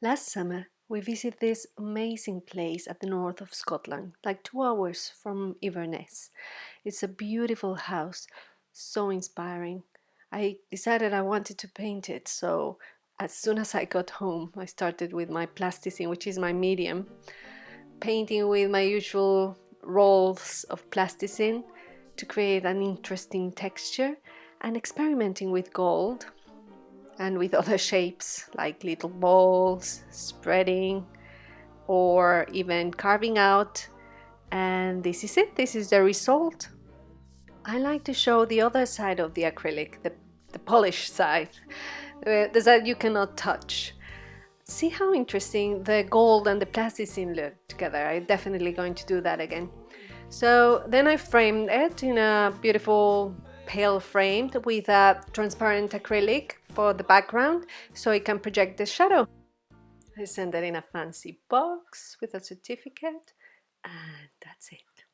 Last summer, we visited this amazing place at the north of Scotland, like two hours from Inverness. It's a beautiful house, so inspiring. I decided I wanted to paint it, so as soon as I got home, I started with my plasticine, which is my medium, painting with my usual rolls of plasticine to create an interesting texture and experimenting with gold and with other shapes like little balls, spreading, or even carving out. And this is it, this is the result. I like to show the other side of the acrylic, the, the polished side, uh, the side you cannot touch. See how interesting the gold and the plasticine look together. I'm definitely going to do that again. So then I framed it in a beautiful pale frame with a transparent acrylic for the background so it can project the shadow. I send it in a fancy box with a certificate and that's it.